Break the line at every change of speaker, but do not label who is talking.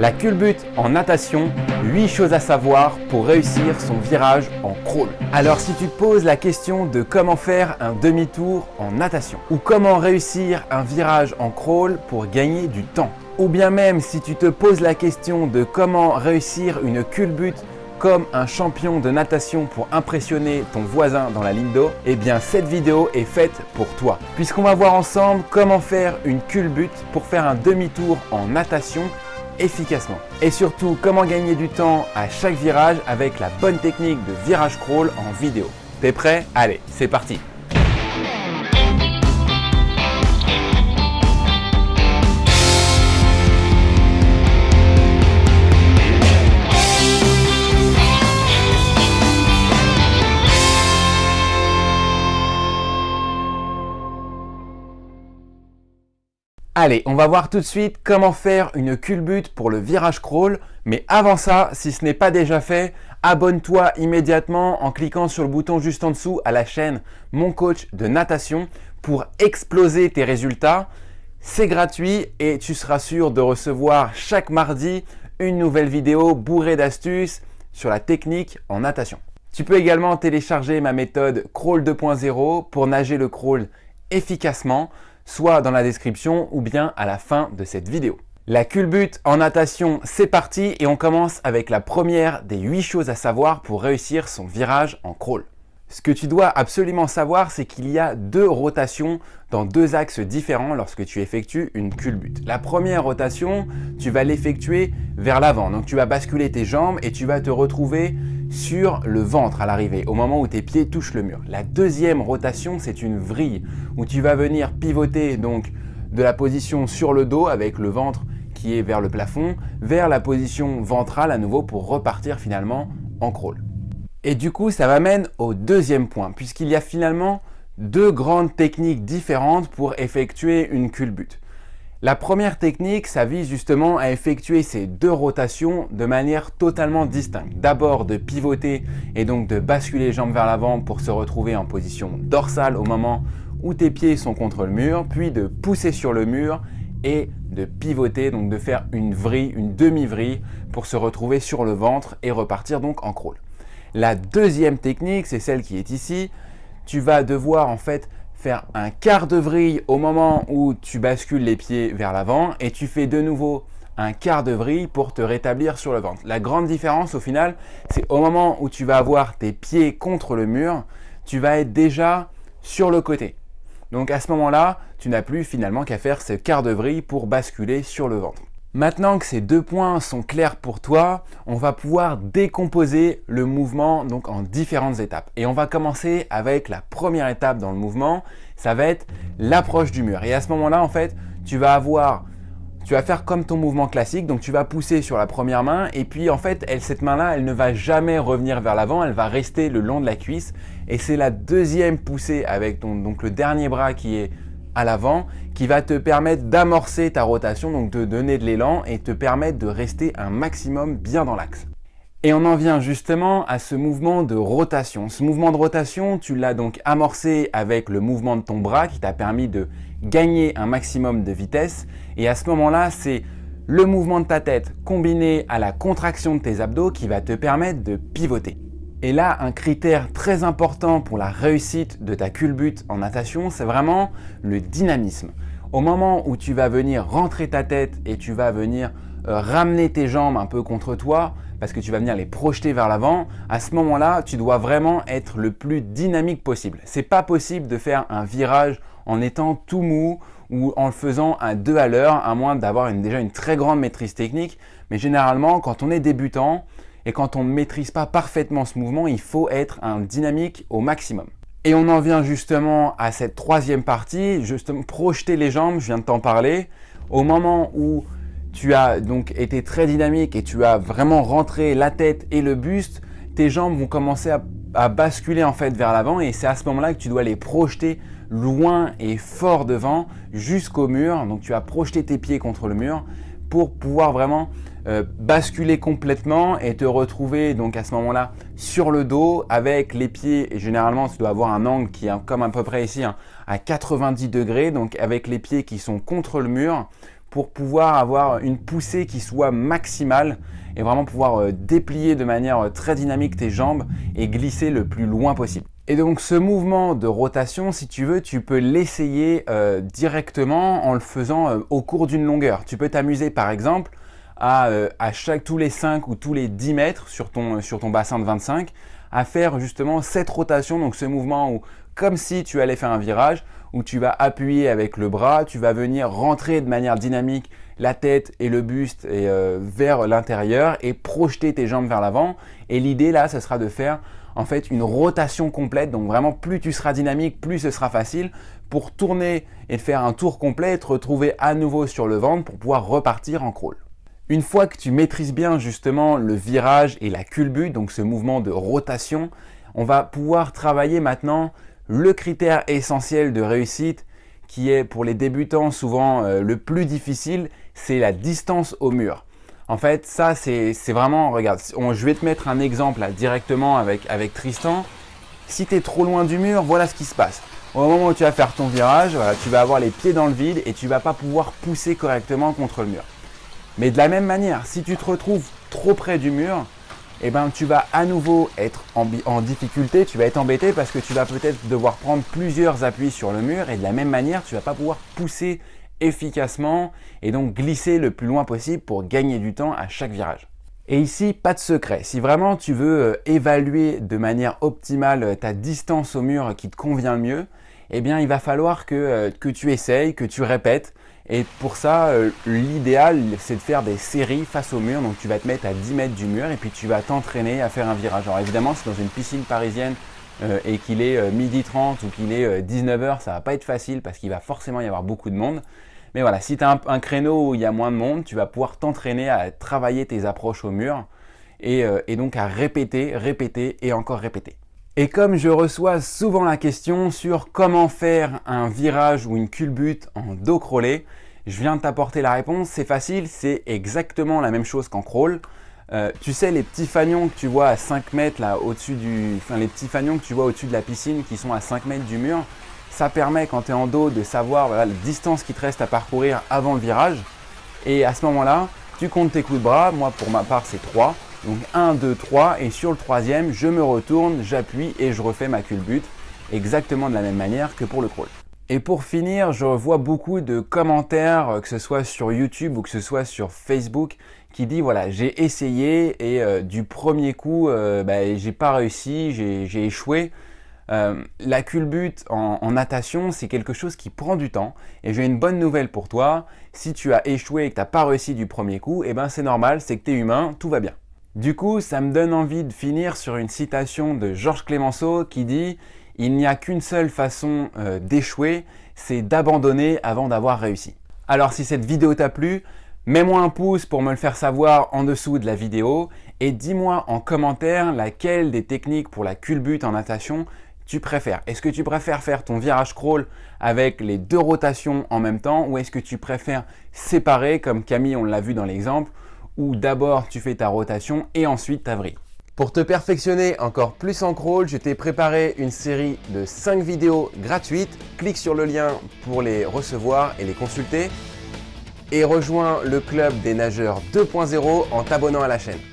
La culbute en natation, 8 choses à savoir pour réussir son virage en crawl. Alors si tu te poses la question de comment faire un demi-tour en natation ou comment réussir un virage en crawl pour gagner du temps ou bien même si tu te poses la question de comment réussir une culbute comme un champion de natation pour impressionner ton voisin dans la ligne d'eau, eh bien cette vidéo est faite pour toi. Puisqu'on va voir ensemble comment faire une culbute pour faire un demi-tour en natation efficacement. Et surtout, comment gagner du temps à chaque virage avec la bonne technique de virage crawl en vidéo. T'es prêt? Allez, c'est parti Allez, on va voir tout de suite comment faire une culbute pour le virage crawl. Mais avant ça, si ce n'est pas déjà fait, abonne-toi immédiatement en cliquant sur le bouton juste en dessous à la chaîne Mon Coach de Natation pour exploser tes résultats. C'est gratuit et tu seras sûr de recevoir chaque mardi une nouvelle vidéo bourrée d'astuces sur la technique en natation. Tu peux également télécharger ma méthode Crawl 2.0 pour nager le crawl efficacement soit dans la description ou bien à la fin de cette vidéo. La culbute en natation, c'est parti et on commence avec la première des 8 choses à savoir pour réussir son virage en crawl. Ce que tu dois absolument savoir, c'est qu'il y a deux rotations dans deux axes différents lorsque tu effectues une culbute. La première rotation, tu vas l'effectuer vers l'avant. Donc tu vas basculer tes jambes et tu vas te retrouver sur le ventre à l'arrivée, au moment où tes pieds touchent le mur. La deuxième rotation, c'est une vrille où tu vas venir pivoter donc de la position sur le dos avec le ventre qui est vers le plafond, vers la position ventrale à nouveau pour repartir finalement en crawl. Et du coup, ça m'amène au deuxième point, puisqu'il y a finalement deux grandes techniques différentes pour effectuer une culbute. La première technique, ça vise justement à effectuer ces deux rotations de manière totalement distincte. D'abord de pivoter et donc de basculer les jambes vers l'avant pour se retrouver en position dorsale au moment où tes pieds sont contre le mur, puis de pousser sur le mur et de pivoter, donc de faire une vrille, une demi-vrille pour se retrouver sur le ventre et repartir donc en crawl. La deuxième technique, c'est celle qui est ici. Tu vas devoir en fait faire un quart de vrille au moment où tu bascules les pieds vers l'avant et tu fais de nouveau un quart de vrille pour te rétablir sur le ventre. La grande différence au final, c'est au moment où tu vas avoir tes pieds contre le mur, tu vas être déjà sur le côté. Donc à ce moment-là, tu n'as plus finalement qu'à faire ce quart de vrille pour basculer sur le ventre. Maintenant que ces deux points sont clairs pour toi, on va pouvoir décomposer le mouvement donc en différentes étapes. Et on va commencer avec la première étape dans le mouvement, ça va être l'approche du mur. Et à ce moment-là, en fait, tu vas avoir tu vas faire comme ton mouvement classique, donc tu vas pousser sur la première main. Et puis en fait, cette main-là, elle ne va jamais revenir vers l'avant, elle va rester le long de la cuisse. Et c'est la deuxième poussée avec donc le dernier bras qui est à l'avant qui va te permettre d'amorcer ta rotation, donc de donner de l'élan et te permettre de rester un maximum bien dans l'axe. Et on en vient justement à ce mouvement de rotation. Ce mouvement de rotation, tu l'as donc amorcé avec le mouvement de ton bras qui t'a permis de gagner un maximum de vitesse. Et à ce moment-là, c'est le mouvement de ta tête combiné à la contraction de tes abdos qui va te permettre de pivoter. Et là, un critère très important pour la réussite de ta culbute en natation, c'est vraiment le dynamisme. Au moment où tu vas venir rentrer ta tête et tu vas venir euh, ramener tes jambes un peu contre toi, parce que tu vas venir les projeter vers l'avant, à ce moment-là, tu dois vraiment être le plus dynamique possible. C'est pas possible de faire un virage en étant tout mou ou en le faisant à deux à l'heure, à moins d'avoir déjà une très grande maîtrise technique. Mais généralement, quand on est débutant, et quand on ne maîtrise pas parfaitement ce mouvement, il faut être un dynamique au maximum. Et on en vient justement à cette troisième partie, justement projeter les jambes, je viens de t'en parler. Au moment où tu as donc été très dynamique et tu as vraiment rentré la tête et le buste, tes jambes vont commencer à, basculer en fait vers l'avant et c'est à ce moment-là que tu dois les projeter loin et fort devant jusqu'au mur. Donc tu vas projeter tes pieds contre le mur pour pouvoir vraiment euh, basculer complètement et te retrouver donc à ce moment-là sur le dos avec les pieds. Et généralement, tu dois avoir un angle qui est comme à peu près ici hein, à 90 degrés, donc avec les pieds qui sont contre le mur pour pouvoir avoir une poussée qui soit maximale et vraiment pouvoir euh, déplier de manière euh, très dynamique tes jambes et glisser le plus loin possible. Et donc ce mouvement de rotation, si tu veux, tu peux l'essayer euh, directement en le faisant au cours d'une longueur. Tu peux t'amuser par exemple à, à, chaque tous les 5 ou tous les 10 mètres sur ton, sur ton bassin de 25 à faire justement cette rotation, donc ce mouvement où comme si tu allais faire un virage, où tu vas appuyer avec le bras, tu vas venir rentrer de manière dynamique la tête et le buste euh, vers l'intérieur et projeter tes jambes vers l'avant. Et l'idée là, ce sera de faire en fait une rotation complète. Donc vraiment, plus tu seras dynamique, plus ce sera facile pour tourner et faire un tour complet et te retrouver à nouveau sur le ventre pour pouvoir repartir en crawl. Une fois que tu maîtrises bien justement le virage et la culbute, donc ce mouvement de rotation, on va pouvoir travailler maintenant le critère essentiel de réussite qui est pour les débutants souvent euh, le plus difficile, c'est la distance au mur. En fait, ça c'est vraiment, regarde, je vais te mettre un exemple directement avec, avec Tristan. Si tu es trop loin du mur, voilà ce qui se passe. Au moment où tu vas faire ton virage, tu vas avoir les pieds dans le vide et tu vas pas pouvoir pousser correctement contre le mur. Mais de la même manière, si tu te retrouves trop près du mur, eh ben, tu vas à nouveau être en, difficulté, tu vas être embêté parce que tu vas peut-être devoir prendre plusieurs appuis sur le mur et de la même manière, tu vas pas pouvoir pousser efficacement et donc glisser le plus loin possible pour gagner du temps à chaque virage. Et ici, pas de secret. Si vraiment tu veux euh, évaluer de manière optimale euh, ta distance au mur qui te convient le mieux, eh bien, il va falloir que, euh, que tu essayes, que tu répètes, et pour ça, euh, l'idéal, c'est de faire des séries face au mur. Donc tu vas te mettre à 10 mètres du mur et puis tu vas t'entraîner à faire un virage. Alors évidemment, c'est dans une piscine parisienne euh, et qu'il est euh, midi 30 ou qu'il est 19h, ça va pas être facile parce qu'il va forcément y avoir beaucoup de monde. Mais voilà, si tu un, créneau où il y a moins de monde, tu vas pouvoir t'entraîner à travailler tes approches au mur et donc à répéter, répéter et encore répéter. Et comme je reçois souvent la question sur comment faire un virage ou une culbute en dos crawlé, je viens de t'apporter la réponse, c'est facile, c'est exactement la même chose qu'en crawl. Euh, tu sais les petits fanions que tu vois à 5 mètres là au-dessus du... Enfin les petits fanions que tu vois au-dessus de la piscine qui sont à 5 mètres du mur, ça permet quand tu es en dos de savoir la distance qui te reste à parcourir avant le virage. Et à ce moment-là, tu comptes tes coups de bras, moi pour ma part c'est 3. Donc 1, 2, 3 et sur le troisième, je me retourne, j'appuie et je refais ma culbute exactement de la même manière que pour le crawl. Et pour finir, je vois beaucoup de commentaires, euh, que ce soit sur YouTube ou que ce soit sur Facebook, qui dit voilà, j'ai essayé et euh, du premier coup, euh, bah, j'ai pas réussi, j'ai échoué. la culbute en, natation, c'est quelque chose qui prend du temps. Et j'ai une bonne nouvelle pour toi. Si tu as échoué et que tu n'as pas réussi du premier coup, eh ben c'est normal, c'est que tu humain, tout va bien. Du coup, ça me donne envie de finir sur une citation de Georges Clémenceau qui dit « Il n'y a qu'une seule façon euh, d'échouer, c'est d'abandonner avant d'avoir réussi ». Alors si cette vidéo t'a plu, mets-moi un pouce pour me le faire savoir en dessous de la vidéo et dis-moi en commentaire laquelle des techniques pour la culbute en natation tu préfères. Est-ce que tu préfères faire ton virage crawl avec les deux rotations en même temps ou est-ce que tu préfères séparer comme Camille on l'a vu dans l'exemple où d'abord tu fais ta rotation et ensuite ta vrille. Pour te perfectionner encore plus en crawl, je t'ai préparé une série de 5 vidéos gratuites. Clique sur le lien pour les recevoir et les consulter. Et rejoins le club des nageurs 2.0 en t'abonnant à la chaîne.